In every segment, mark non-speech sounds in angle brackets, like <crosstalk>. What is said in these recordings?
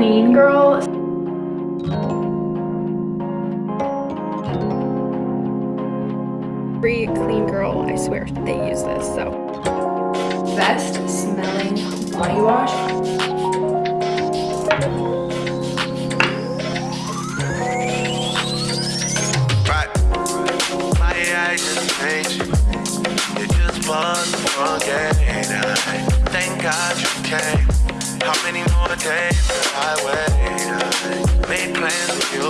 clean girl. Every clean girl, I swear, they use this, so. Best smelling body wash. Thank God you came. How many more days could I wait? Made plans with you,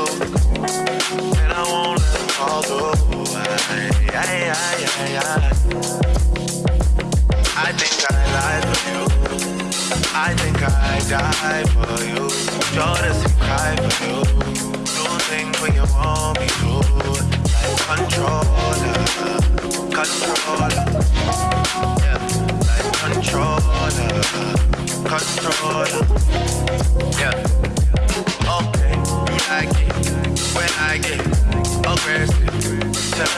and I won't let them fall through. I, I, I, I, I think I lied for you. I think I die for you. Jordans and cry for you. Do things when you want me to. Like controller, controller. Yeah like controller, controller. Yeah. Okay, when I get aggressive. Tell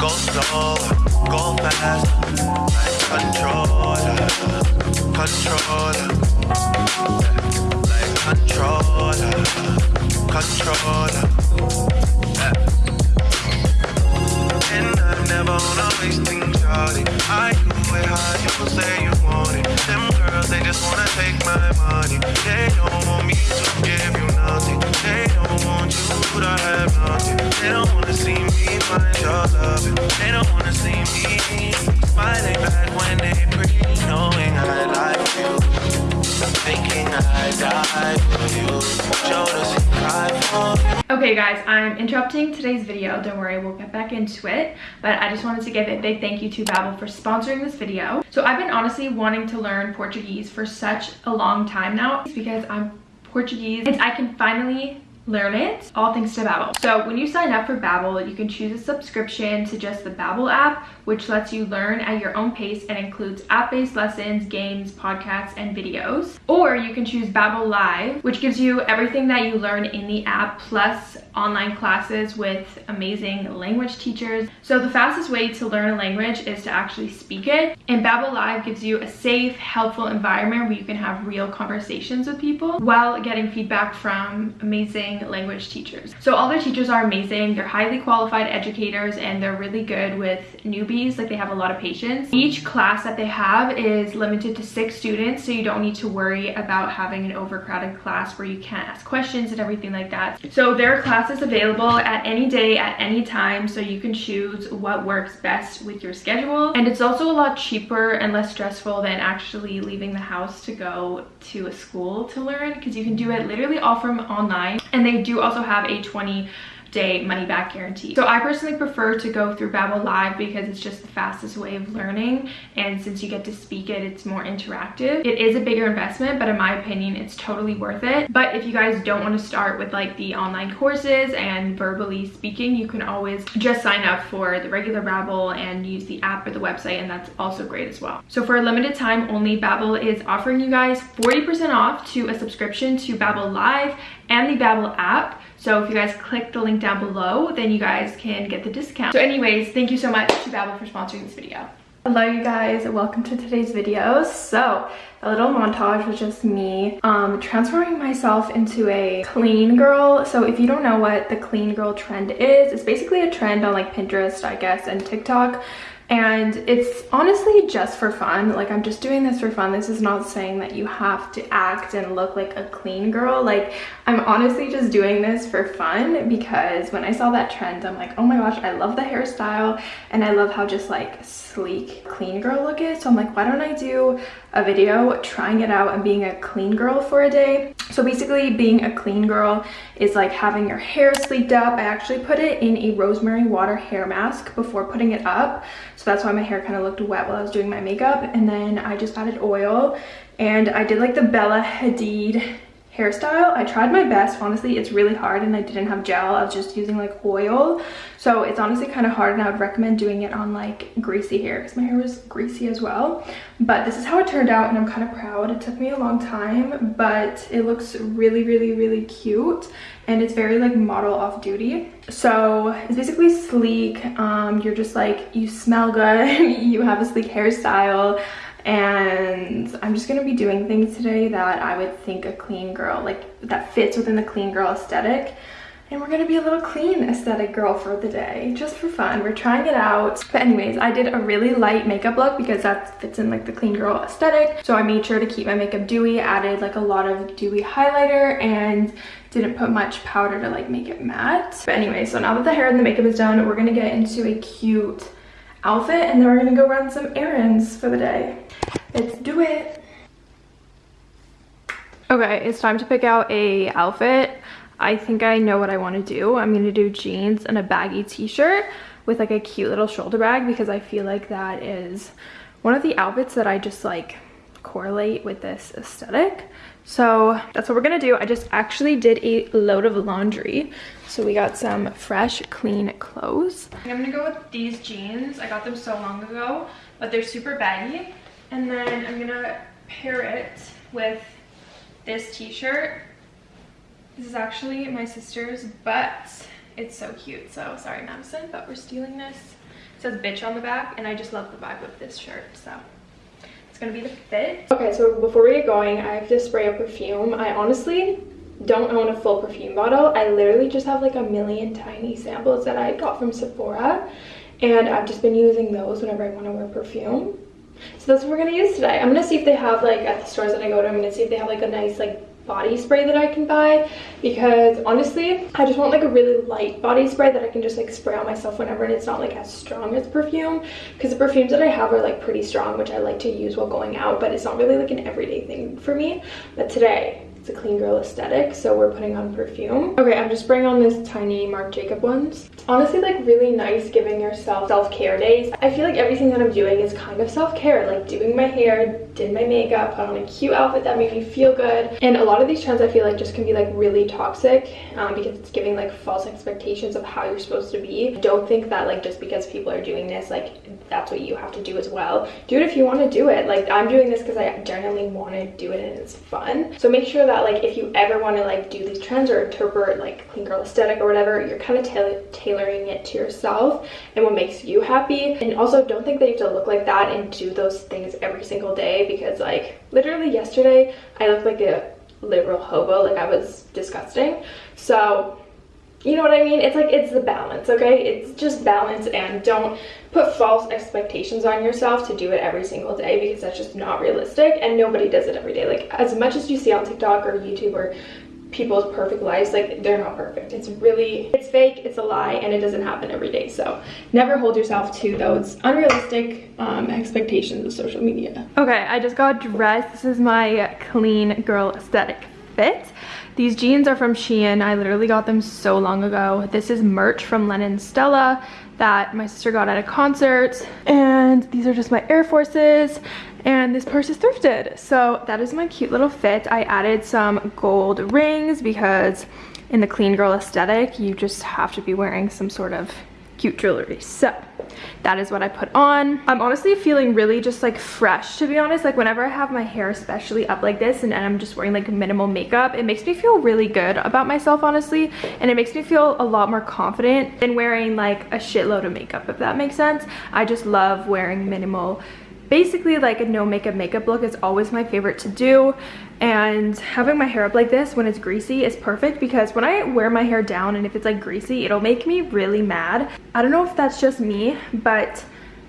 go slow, go fast. Controller, controller. Like controller, controller. I never wanna waste things, Charlie. I do it how you say you want it. I'm interrupting today's video. Don't worry, we'll get back into it. But I just wanted to give a big thank you to Babbel for sponsoring this video. So I've been honestly wanting to learn Portuguese for such a long time now because I'm Portuguese and I can finally learn it all thanks to Babbel. So when you sign up for Babbel, you can choose a subscription to just the Babbel app, which lets you learn at your own pace and includes app-based lessons, games, podcasts, and videos. Or you can choose Babbel Live, which gives you everything that you learn in the app plus online classes with amazing language teachers. So the fastest way to learn a language is to actually speak it. And Babbel Live gives you a safe, helpful environment where you can have real conversations with people while getting feedback from amazing language teachers. So all their teachers are amazing. They're highly qualified educators and they're really good with newbies. Like they have a lot of patience. Each class that they have is limited to six students. So you don't need to worry about having an overcrowded class where you can't ask questions and everything like that. So their class is available at any day, at any time. So you can choose what works best with your schedule. And it's also a lot cheaper and less stressful than actually leaving the house to go to a school to learn because you can do it literally all from online. And they do also have a 20 day money back guarantee. So I personally prefer to go through Babbel Live because it's just the fastest way of learning and since you get to speak it, it's more interactive. It is a bigger investment, but in my opinion, it's totally worth it. But if you guys don't want to start with like the online courses and verbally speaking, you can always just sign up for the regular Babbel and use the app or the website and that's also great as well. So for a limited time only, Babbel is offering you guys 40% off to a subscription to Babbel Live and the Babbel app. So if you guys click the link down below, then you guys can get the discount. So anyways, thank you so much to Babbel for sponsoring this video. Hello you guys, welcome to today's video. So a little montage was just me um, transforming myself into a clean girl. So if you don't know what the clean girl trend is, it's basically a trend on like Pinterest, I guess, and TikTok and it's honestly just for fun. Like i'm just doing this for fun. This is not saying that you have to act and look like a clean girl. Like i'm honestly just doing this for fun because when i saw that trend i'm like oh my gosh i love the hairstyle and i love how just like sleek clean girl look is. So i'm like why don't i do a video trying it out and being a clean girl for a day. So basically being a clean girl is like having your hair sleeked up. I actually put it in a rosemary water hair mask before putting it up. So that's why my hair kind of looked wet while i was doing my makeup. And then i just added oil and i did like the bella hadid hairstyle. I tried my best. Honestly, it's really hard and I didn't have gel. I was just using like oil. So it's honestly kind of hard and I would recommend doing it on like greasy hair because my hair was greasy as well. But this is how it turned out and I'm kind of proud. It took me a long time, but it looks really, really, really cute and it's very like model off duty so it's basically sleek um you're just like you smell good <laughs> you have a sleek hairstyle and I'm just gonna be doing things today that I would think a clean girl, like that fits within the clean girl aesthetic. And we're gonna be a little clean aesthetic girl for the day, just for fun. We're trying it out. But anyways, I did a really light makeup look because that fits in like the clean girl aesthetic. So I made sure to keep my makeup dewy, added like a lot of dewy highlighter and didn't put much powder to like make it matte. But anyway, so now that the hair and the makeup is done, we're gonna get into a cute outfit and then we're gonna go run some errands for the day. Let's do it. Okay, it's time to pick out a outfit. I think I know what I want to do. I'm going to do jeans and a baggy t-shirt with like a cute little shoulder bag because I feel like that is one of the outfits that I just like correlate with this aesthetic. So that's what we're gonna do. I just actually did a load of laundry. So we got some fresh, clean clothes. I'm gonna go with these jeans. I got them so long ago, but they're super baggy. And then I'm gonna pair it with this t-shirt this is actually my sister's, but it's so cute. So sorry, Madison, but we're stealing this. It says bitch on the back, and I just love the vibe of this shirt, so it's gonna be the fit. Okay, so before we get going, I have to spray a perfume. I honestly don't own a full perfume bottle. I literally just have like a million tiny samples that I got from Sephora, and I've just been using those whenever I want to wear perfume. So that's what we're gonna use today. I'm gonna see if they have like at the stores that I go to, I'm gonna see if they have like a nice like body spray that I can buy. Because honestly I just want like a really light body spray that I can just like spray on myself whenever and it's not like as strong as perfume. Because the perfumes that I have are like pretty strong which I like to use while going out but it's not really like an everyday thing for me. But today a clean girl aesthetic so we're putting on perfume. Okay i'm just spraying on this tiny marc jacob ones. It's honestly like really nice giving yourself self-care days. I feel like everything that i'm doing is kind of self-care like doing my hair did my makeup put on a cute outfit that made me feel good. And a lot of these trends i feel like just can be like really toxic um, because it's giving like false expectations of how you're supposed to be. Don't think that like just because people are doing this like that's what you have to do as well. Do it if you want to do it. Like i'm doing this because i genuinely want to do it and it's fun. So make sure that like if you ever want to like do these trends or interpret like clean girl aesthetic or whatever you're kind of tailoring it to yourself and what makes you happy. And also don't think that you have to look like that and do those things every single day because like literally yesterday i looked like a literal hobo like i was disgusting so you know what I mean? It's like, it's the balance, okay? It's just balance and don't put false expectations on yourself to do it every single day because that's just not realistic and nobody does it every day. Like as much as you see on TikTok or YouTube or people's perfect lives, like they're not perfect. It's really, it's fake, it's a lie, and it doesn't happen every day. So never hold yourself to those unrealistic um, expectations of social media. Okay, I just got dressed. This is my clean girl aesthetic fit. These jeans are from Shein. I literally got them so long ago. This is merch from Lennon Stella that my sister got at a concert. And these are just my Air Forces. And this purse is thrifted. So that is my cute little fit. I added some gold rings because in the clean girl aesthetic, you just have to be wearing some sort of cute jewelry. So that is what I put on. I'm honestly feeling really just like fresh to be honest. Like whenever I have my hair especially up like this and, and I'm just wearing like minimal makeup, it makes me feel really good about myself honestly. And it makes me feel a lot more confident than wearing like a shitload of makeup if that makes sense. I just love wearing minimal basically like a no makeup makeup look is always my favorite to do. And having my hair up like this when it's greasy is perfect because when I wear my hair down and if it's like greasy it'll make me really mad. I don't know if that's just me but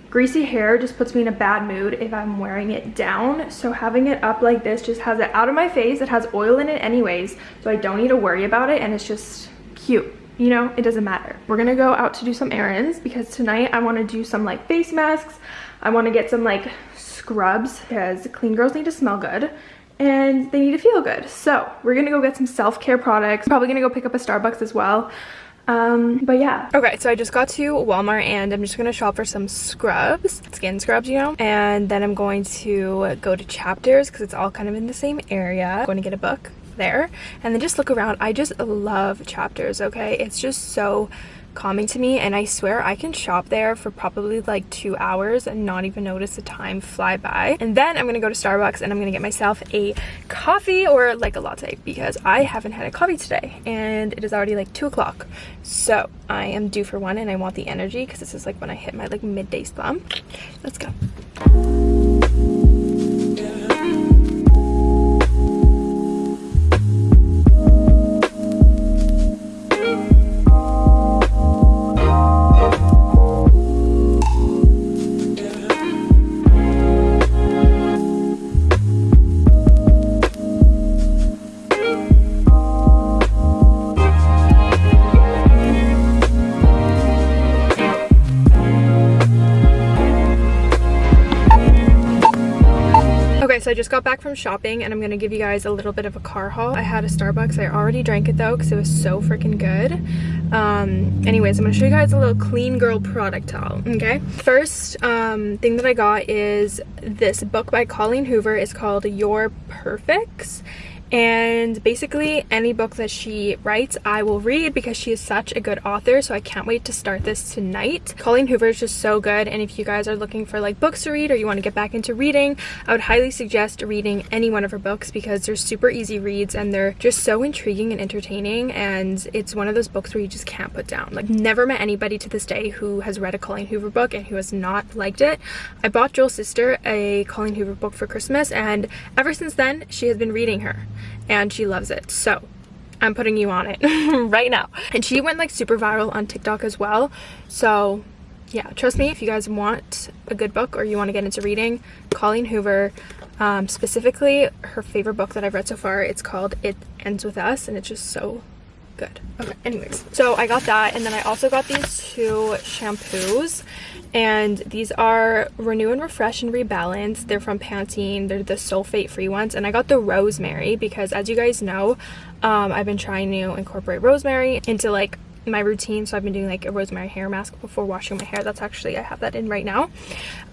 greasy hair just puts me in a bad mood if I'm wearing it down. So having it up like this just has it out of my face. It has oil in it anyways so I don't need to worry about it and it's just cute you know? It doesn't matter. We're gonna go out to do some errands because tonight I want to do some like face masks I want to get some like scrubs because clean girls need to smell good and they need to feel good. So we're gonna go get some self-care products. Probably gonna go pick up a Starbucks as well. Um, but yeah. Okay, so I just got to Walmart and I'm just gonna shop for some scrubs, skin scrubs, you know? And then I'm going to go to Chapters because it's all kind of in the same area. I'm going to get a book there and then just look around. I just love Chapters, okay? It's just so calming to me and I swear I can shop there for probably like two hours and not even notice the time fly by. And then I'm gonna go to Starbucks and I'm gonna get myself a coffee or like a latte because I haven't had a coffee today and it is already like two o'clock. So I am due for one and I want the energy because this is like when I hit my like midday slump. Let's go. Just got back from shopping and I'm gonna give you guys a little bit of a car haul. I had a Starbucks. I already drank it though because it was so freaking good. Um, anyways, I'm gonna show you guys a little clean girl product haul, okay? First um, thing that I got is this book by Colleen Hoover. It's called Your Perfects and basically any book that she writes I will read because she is such a good author so I can't wait to start this tonight. Colleen Hoover is just so good and if you guys are looking for like books to read or you want to get back into reading I would highly suggest reading any one of her books because they're super easy reads and they're just so intriguing and entertaining and it's one of those books where you just can't put down. Like never met anybody to this day who has read a Colleen Hoover book and who has not liked it. I bought Joel's sister a Colleen Hoover book for Christmas and ever since then she has been reading her and she loves it. So I'm putting you on it <laughs> right now. And she went like super viral on TikTok as well. So yeah, trust me, if you guys want a good book or you want to get into reading, Colleen Hoover, um, specifically her favorite book that I've read so far, it's called It Ends With Us and it's just so good. Okay, anyways, so I got that and then I also got these two shampoos and these are Renew and Refresh and Rebalance. They're from Pantene. They're the sulfate free ones. And I got the rosemary because as you guys know, um, I've been trying to incorporate rosemary into like my routine so i've been doing like a rosemary hair mask before washing my hair that's actually i have that in right now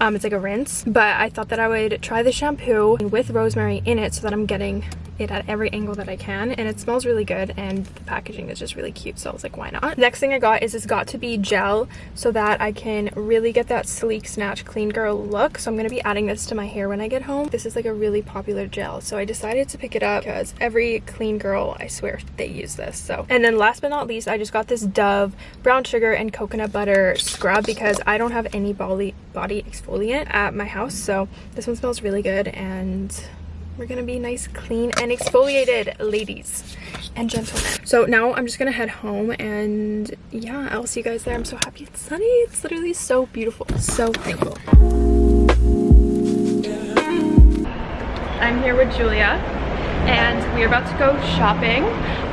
um it's like a rinse but i thought that i would try the shampoo with rosemary in it so that i'm getting it at every angle that I can and it smells really good and the packaging is just really cute so I was like why not. Next thing I got is this Got2b gel so that I can really get that sleek snatch clean girl look so I'm to be adding this to my hair when I get home. This is like a really popular gel so I decided to pick it up because every clean girl I swear they use this so and then last but not least I just got this Dove brown sugar and coconut butter scrub because I don't have any body body exfoliant at my house so this one smells really good and we're gonna be nice, clean, and exfoliated, ladies and gentlemen. So now I'm just gonna head home and yeah, I'll see you guys there. I'm so happy it's sunny. It's literally so beautiful. So thankful. I'm here with Julia and we're about to go shopping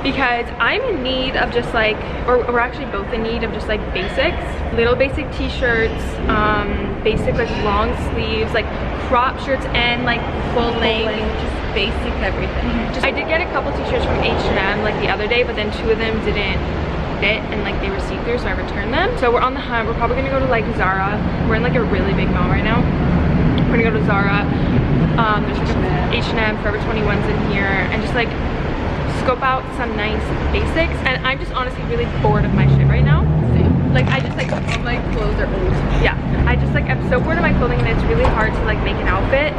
because I'm in need of just like, or we're actually both in need of just like basics. Little basic t-shirts, um, basic like long sleeves, like crop shirts and like full length. Just basic everything. Just, I did get a couple t-shirts from H&M like the other day, but then two of them didn't fit and like they were see-through so I returned them. So we're on the hunt. We're probably gonna go to like Zara. We're in like a really big mall right now. We're gonna go to Zara. Um, there's like H&M, Forever 21's in here and just like scope out some nice basics. And I'm just honestly really bored of my shit right now. Like I just like all my clothes are old. Yeah, I just like I'm so bored of my clothing and it's really hard to like make an outfit.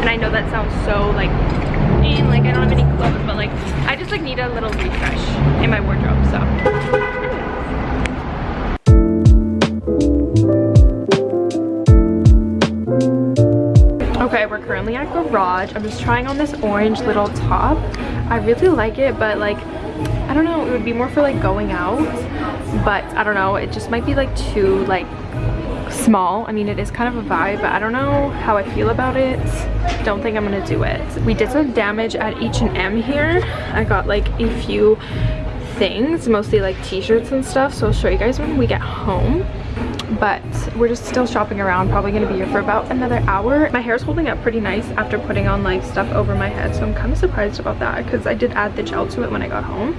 And I know that sounds so like mean, like I don't have any clothes, but like I just like need a little refresh in my wardrobe. So. Currently at Garage. I'm just trying on this orange little top. I really like it, but like, I don't know, it would be more for like going out. But I don't know, it just might be like too like small. I mean, it is kind of a vibe, but I don't know how I feel about it. Don't think I'm gonna do it. We did some damage at H&M here. I got like a few things, mostly like t-shirts and stuff. So I'll show you guys when we get home but we're just still shopping around probably gonna be here for about another hour. My hair is holding up pretty nice after putting on like stuff over my head so i'm kind of surprised about that because i did add the gel to it when i got home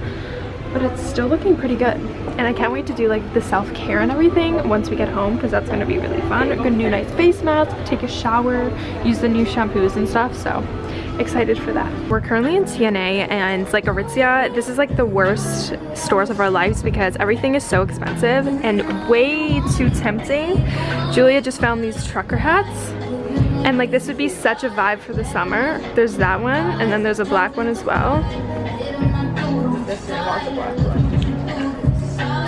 but it's still looking pretty good. And i can't wait to do like the self-care and everything once we get home because that's going to be really fun. A new nice face mask take a shower use the new shampoos and stuff so excited for that. We're currently in tna and like aritzia this is like the worst stores of our lives because everything is so expensive and way too tempting. Julia just found these trucker hats and like this would be such a vibe for the summer. There's that one and then there's a black one as well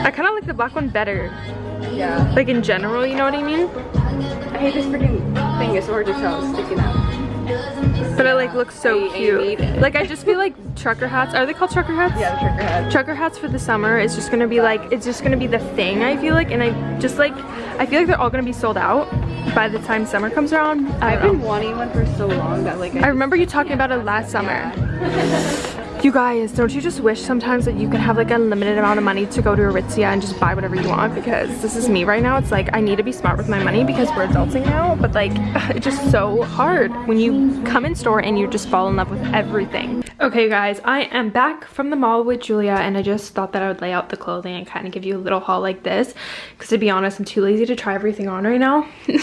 I kind of like the black one better. Yeah. Like in general, you know what I mean? I hate this freaking thing. It's orange tail sticking out. But it like looks so I- I cute. like I just feel like trucker hats. Are they called trucker hats? Yeah, trucker hats. Trucker hats for the summer is just gonna be like it's just gonna be the thing. I feel like, and I just like I feel like they're all gonna be sold out by the time summer comes around. I I've don't been wanting one for so long that like I remember you talking about it last summer. <laughs> You guys, don't you just wish sometimes that you could have like a limited amount of money to go to Aritzia and just buy whatever you want because this is me right now. It's like I need to be smart with my money because we're adulting now, but like <laughs> it's just so hard when you come in store and you just fall in love with everything. Okay guys, I am back from the mall with Julia and I just thought that I would lay out the clothing and kind of give you a little haul like this because to be honest, I'm too lazy to try everything on right now. <laughs>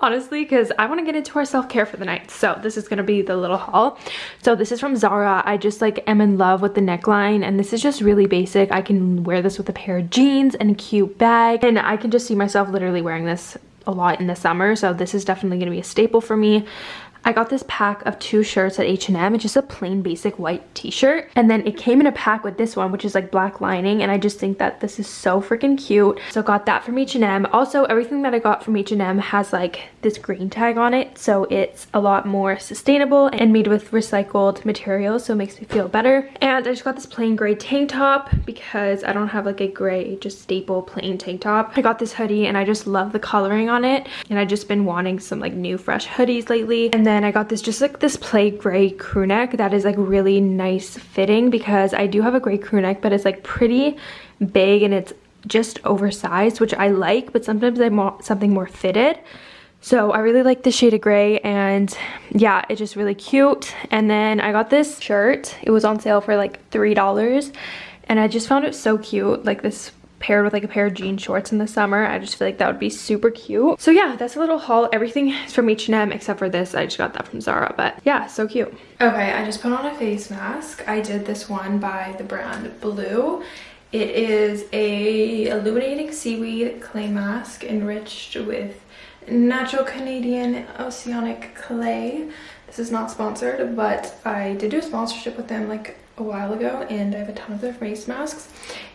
honestly because I want to get into our self-care for the night so this is gonna be the little haul so this is from Zara I just like am in love with the neckline and this is just really basic. I can wear this with a pair of jeans and a cute bag and I can just see myself literally wearing this a lot in the summer so this is definitely going to be a staple for me I got this pack of two shirts at H&M. It's just a plain basic white t-shirt. And then it came in a pack with this one, which is like black lining. And I just think that this is so freaking cute. So I got that from H&M. Also, everything that I got from H&M has like this green tag on it. So it's a lot more sustainable and made with recycled materials. So it makes me feel better. And I just got this plain gray tank top because I don't have like a gray, just staple plain tank top. I got this hoodie and I just love the coloring on it. And I've just been wanting some like new fresh hoodies lately. And then then I got this just like this play gray crew neck that is like really nice fitting because I do have a gray crew neck but it's like pretty big and it's just oversized which I like but sometimes I want something more fitted. So I really like the shade of gray and yeah, it's just really cute. And then I got this shirt. It was on sale for like $3 and I just found it so cute. Like this paired with like a pair of jean shorts in the summer. I just feel like that would be super cute. So yeah, that's a little haul. Everything is from H&M except for this. I just got that from Zara, but yeah, so cute. Okay, I just put on a face mask. I did this one by the brand Blue. It is a illuminating seaweed clay mask enriched with natural Canadian oceanic clay. This is not sponsored, but I did do a sponsorship with them like a while ago and I have a ton of their face masks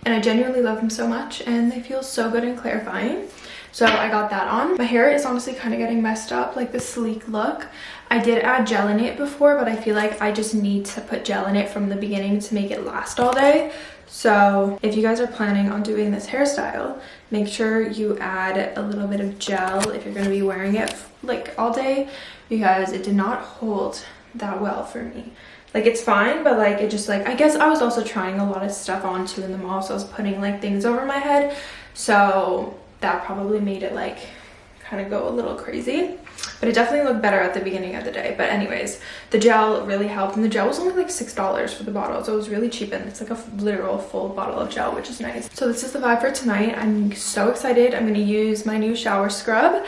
and I genuinely love them so much and they feel so good and clarifying. So I got that on. My hair is honestly kind of getting messed up, like the sleek look. I did add gel in it before, but I feel like I just need to put gel in it from the beginning to make it last all day. So if you guys are planning on doing this hairstyle, make sure you add a little bit of gel if you're going to be wearing it like all day because it did not hold that well for me like it's fine but like it just like i guess i was also trying a lot of stuff on too in the mall so i was putting like things over my head. So that probably made it like kind of go a little crazy. But it definitely looked better at the beginning of the day. But anyways the gel really helped. And the gel was only like six dollars for the bottle so it was really cheap and it's like a literal full bottle of gel which is nice. So this is the vibe for tonight. I'm so excited. I'm going to use my new shower scrub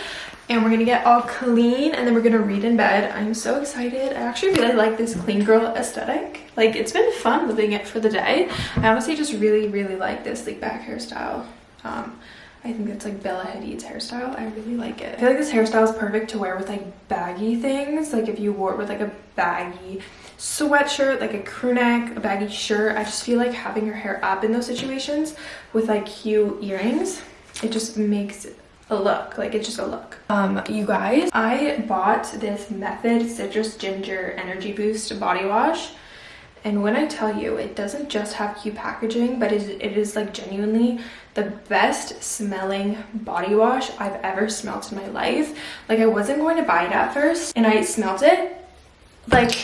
and we're gonna get all clean and then we're gonna read in bed i'm so excited i actually really like this clean girl aesthetic like it's been fun living it for the day i honestly just really really like this like back hairstyle um I think it's like Bella Hadid's hairstyle. I really like it. I feel like this hairstyle is perfect to wear with like baggy things. Like if you wore it with like a baggy sweatshirt, like a crew neck, a baggy shirt. I just feel like having your hair up in those situations with like cute earrings, it just makes a look like it's just a look. Um you guys i bought this method citrus ginger energy boost body wash and when i tell you it doesn't just have cute packaging but it is like genuinely the best smelling body wash i've ever smelled in my life. Like i wasn't going to buy it at first and i smelled it like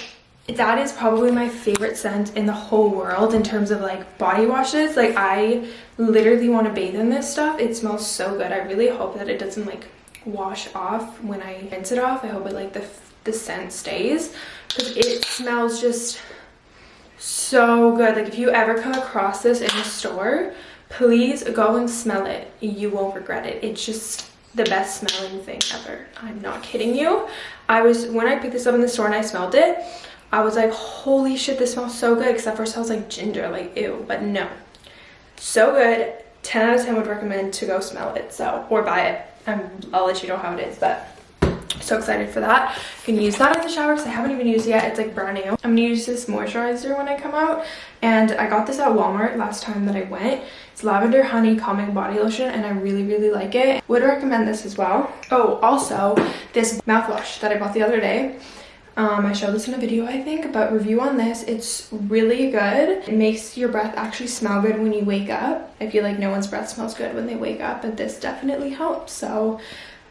that is probably my favorite scent in the whole world in terms of like body washes. Like i literally want to bathe in this stuff. It smells so good. I really hope that it doesn't like wash off when i rinse it off. I hope it like the the scent stays because it smells just so good. Like if you ever come across this in the store please go and smell it. You won't regret it. It's just the best smelling thing ever. I'm not kidding you. I was when i picked this up in the store and i smelled it I was like, holy shit, this smells so good. Except for it smells like ginger, like ew. But no, so good. 10 out of 10 would recommend to go smell it. So, or buy it. Um, I'll let you know how it is, but so excited for that. You can use that in the shower because I haven't even used it yet. It's like brand new. I'm gonna use this moisturizer when I come out. And I got this at Walmart last time that I went. It's lavender honey calming body lotion and I really, really like it. Would recommend this as well. Oh, also this mouthwash that I bought the other day. Um, I showed this in a video, I think, but review on this. It's really good. It makes your breath actually smell good when you wake up. I feel like no one's breath smells good when they wake up, but this definitely helps. So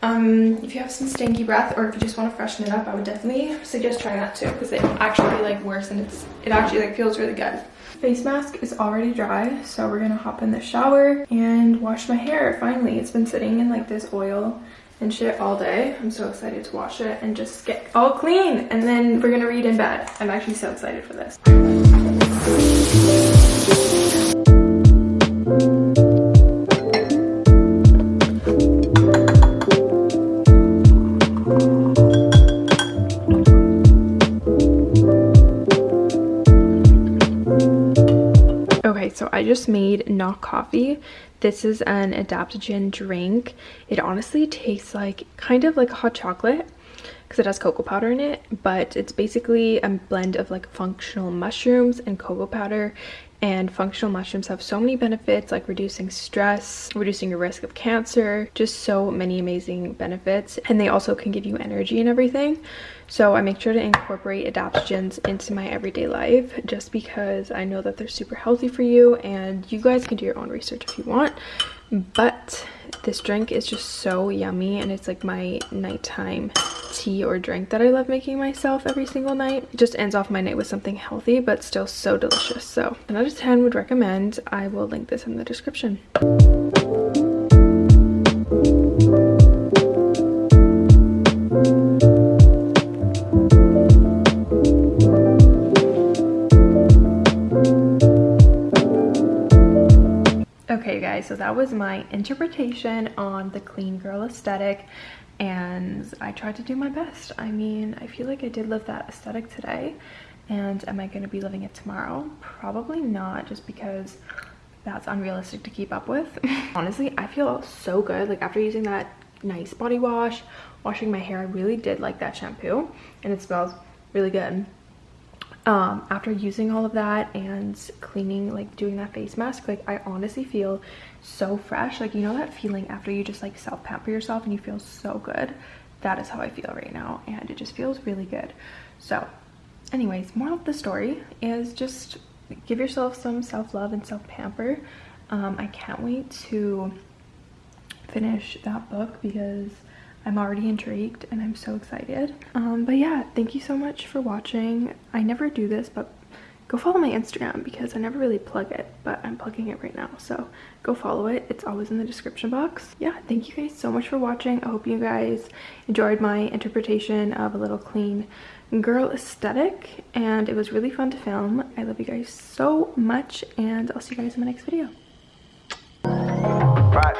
Um, if you have some stinky breath or if you just want to freshen it up, I would definitely suggest trying that too because it actually like worse and it's it actually like feels really good. Face mask is already dry, so we're gonna hop in the shower and wash my hair. Finally, it's been sitting in like this oil and shit all day. I'm so excited to wash it and just get all clean. And then we're gonna read in bed. I'm actually so excited for this. Okay, so I just made Knock Coffee. This is an adaptogen drink. It honestly tastes like kind of like hot chocolate because it has cocoa powder in it, but it's basically a blend of like functional mushrooms and cocoa powder and functional mushrooms have so many benefits like reducing stress reducing your risk of cancer just so many amazing benefits and they also can give you energy and everything so i make sure to incorporate adaptogens into my everyday life just because i know that they're super healthy for you and you guys can do your own research if you want but this drink is just so yummy and it's like my nighttime tea or drink that I love making myself every single night. It just ends off my night with something healthy but still so delicious. So 10 out of 10 would recommend. I will link this in the description. Guys, so that was my interpretation on the clean girl aesthetic and I tried to do my best. I mean, I feel like I did live that aesthetic today and am I going to be living it tomorrow? Probably not just because that's unrealistic to keep up with. <laughs> Honestly, I feel so good. Like after using that nice body wash, washing my hair, I really did like that shampoo and it smells really good um after using all of that and cleaning like doing that face mask like i honestly feel so fresh. Like you know that feeling after you just like self pamper yourself and you feel so good? That is how i feel right now and it just feels really good. So anyways moral of the story is just give yourself some self-love and self-pamper. Um i can't wait to finish that book because I'm already intrigued and I'm so excited. Um, but yeah, thank you so much for watching. I never do this, but go follow my Instagram because I never really plug it, but I'm plugging it right now. So go follow it. It's always in the description box. Yeah, thank you guys so much for watching. I hope you guys enjoyed my interpretation of a little clean girl aesthetic and it was really fun to film. I love you guys so much and I'll see you guys in my next video. Right.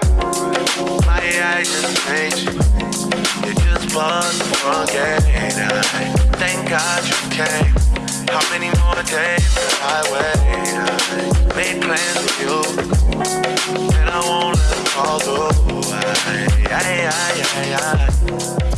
My just change. You just bust the front gate. I thank God you came. How many more days will I wait? I made plans with you, and I won't let them fall through. I, I, I, I, I.